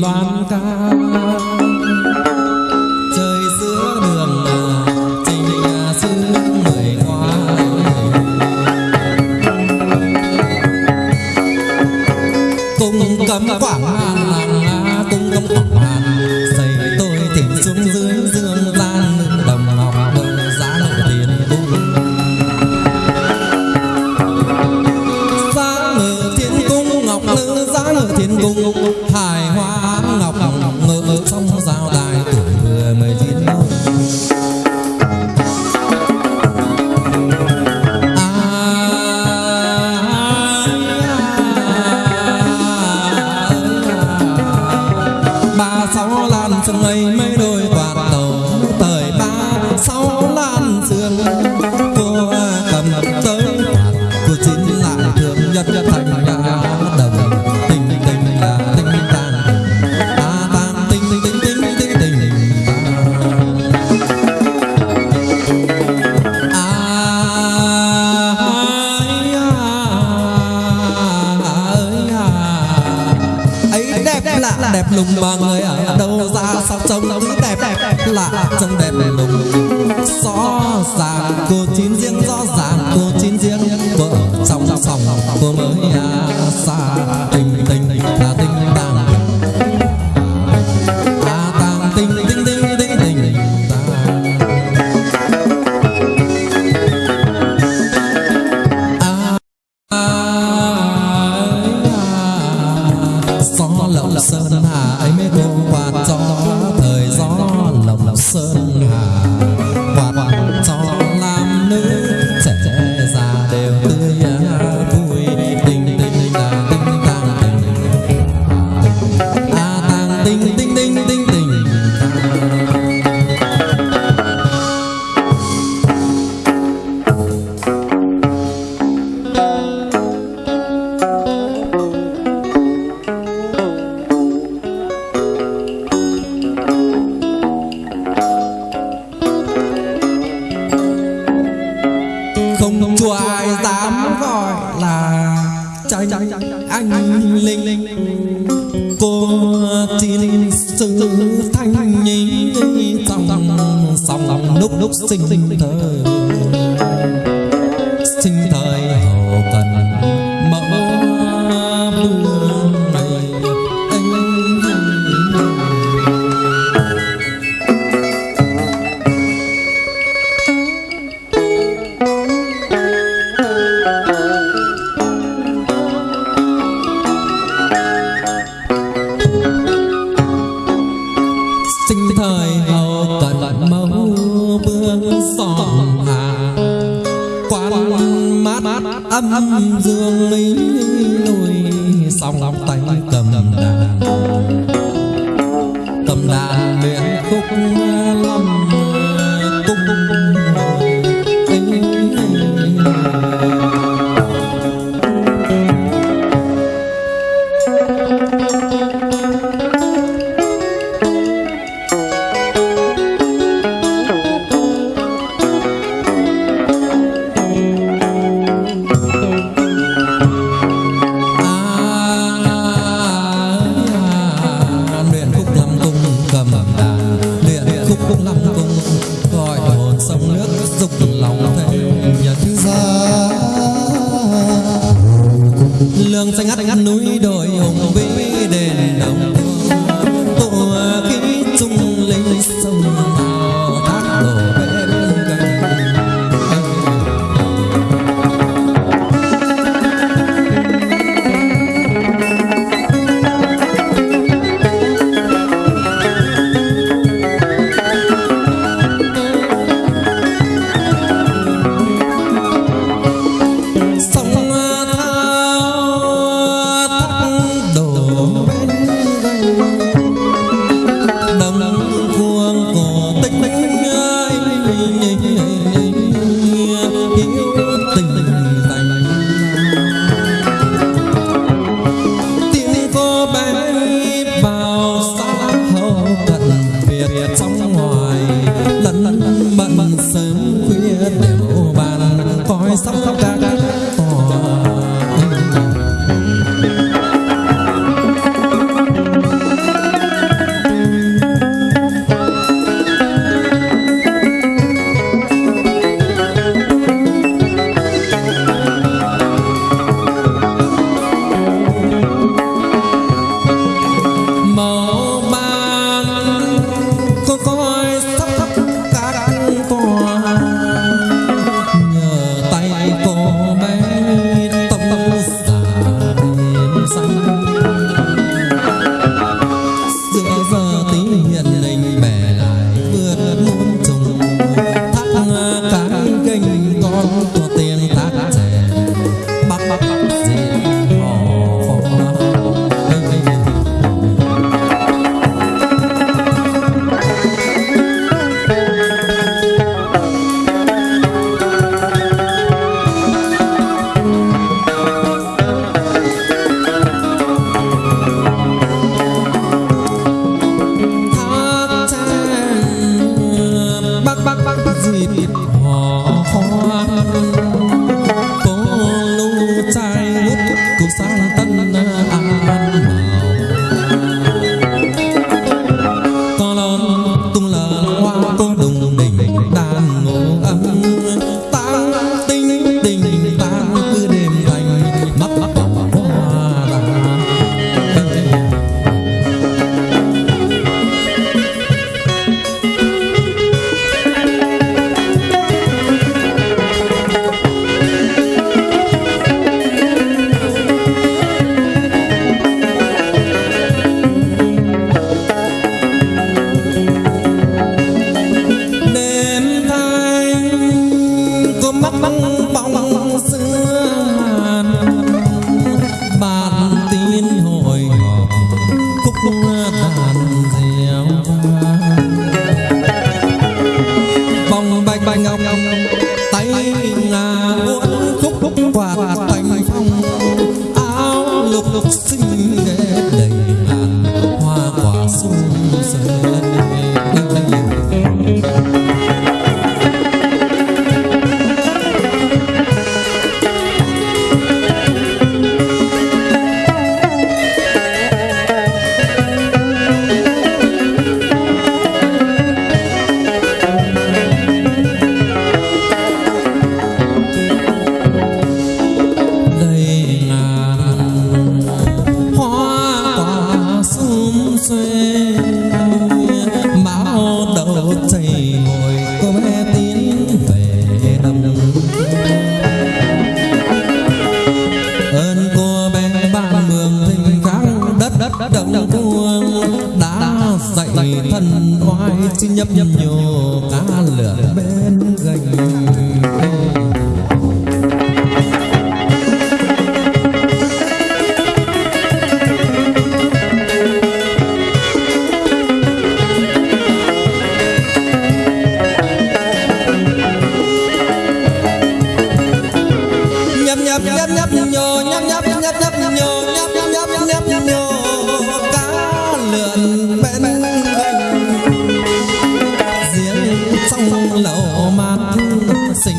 乱打。lùng mà người ở đâu ra sao trông cứ đẹp đẹp? Lạ trông đẹp đẹp lùng. Rõ ràng cô chín riêng rõ ràng cô chín riêng vợ chồng sòng cô mới xa. luyện khúc lâm the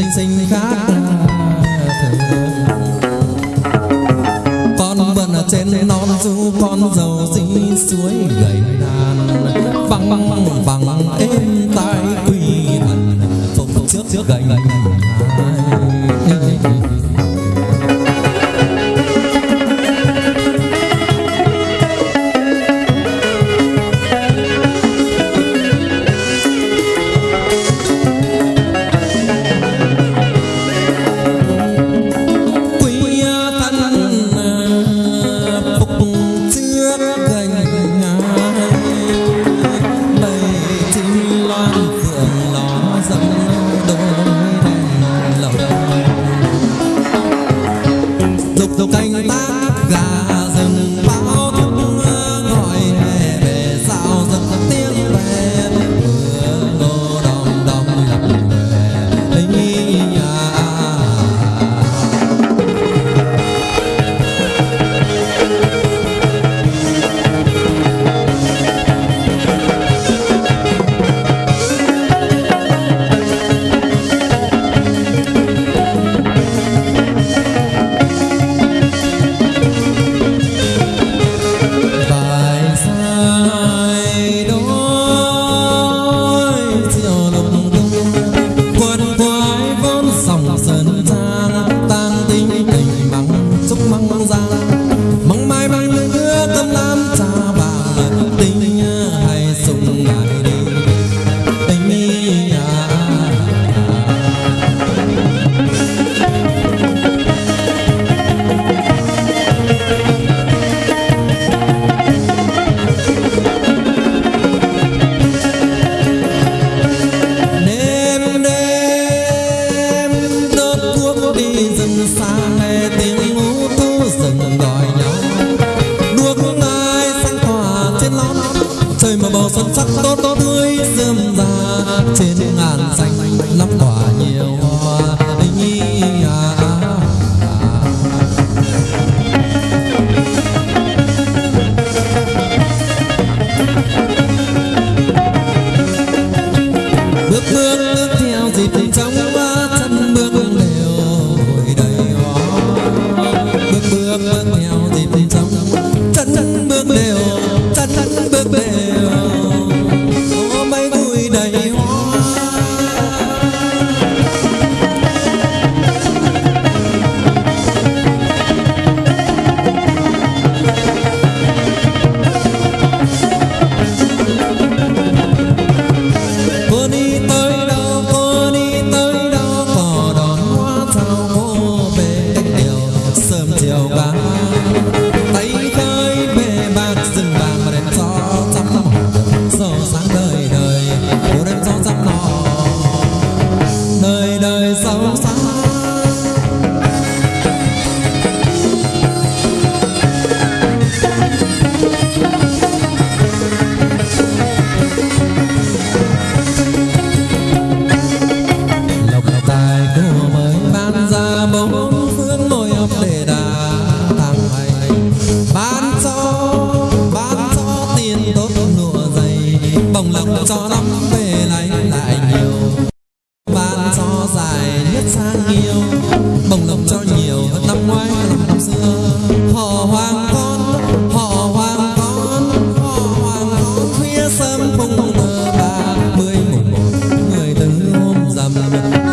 xinh xinh khác con vẫn ở trên non du con giàu dinh suối gầy đàn văng văng êm tai quỳ thần. Phục trước trước gầy gầy 감사합니다.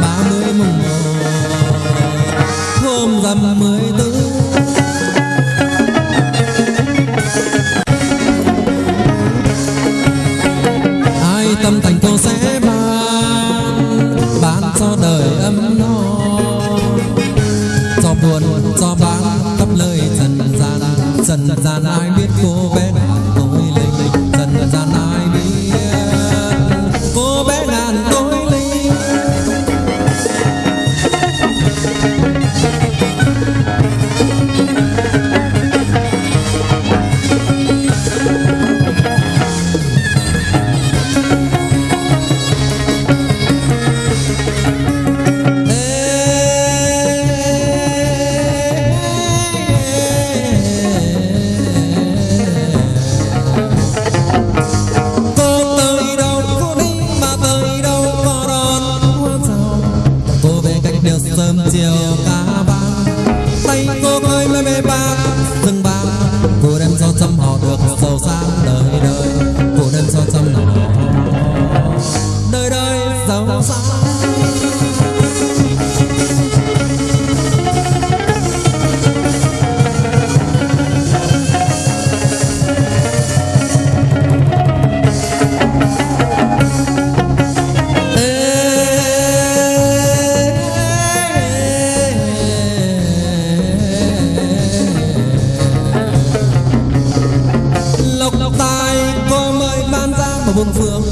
ba mươi mùng một. Hôm rằm mười tư. Ai tâm thành cô sẽ ban ban cho đời ấm no. Cho buồn, cho bán khắp lời trần gian trần gian ai biết cô bên cô mời ban ra một buông phương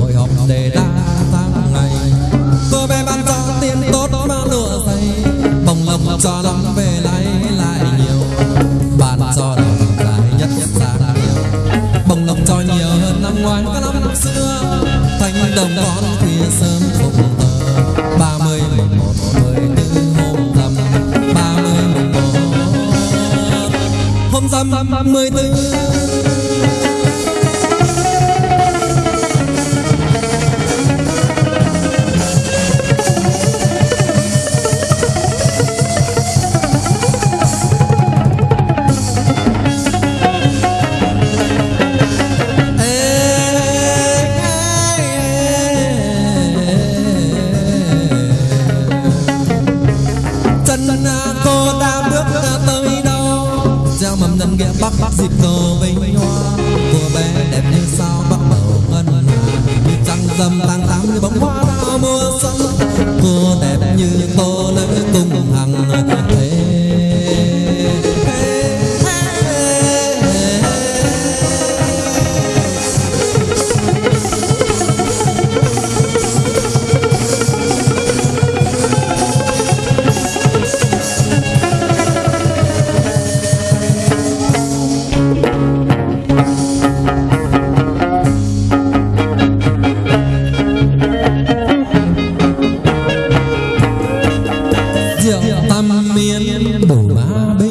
hội họp để đa tháng ngày. Cô bé ban cho tiền tốt mà lụa dày. Bồng lộc cho lắm về lấy lại nhiều. Bạn cho đồng lại nhất nhất ra nhiều. Bồng lộc cho nhiều hơn năm ngoái có năm, xưa. Thành đồng con khuya sớm không tờ ba mươi mùng một mười tư hôm rằm. Ba mươi mùng một hôm rằm mười tư. cô đẹp như tôi. miên đủ ba bên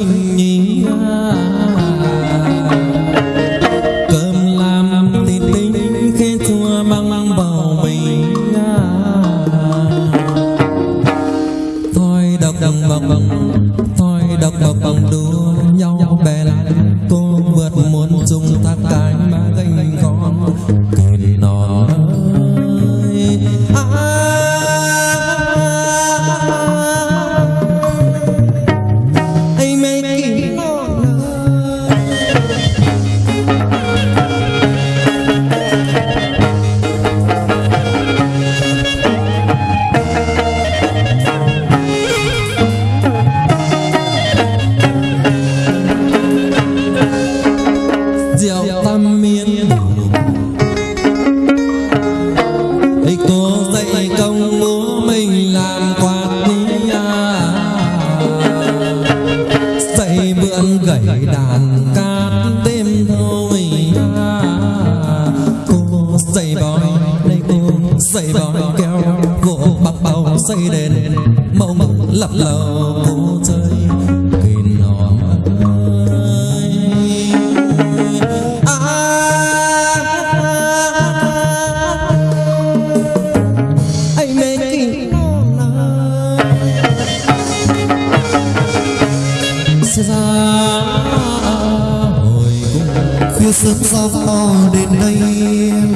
xây đền mộng lập lầu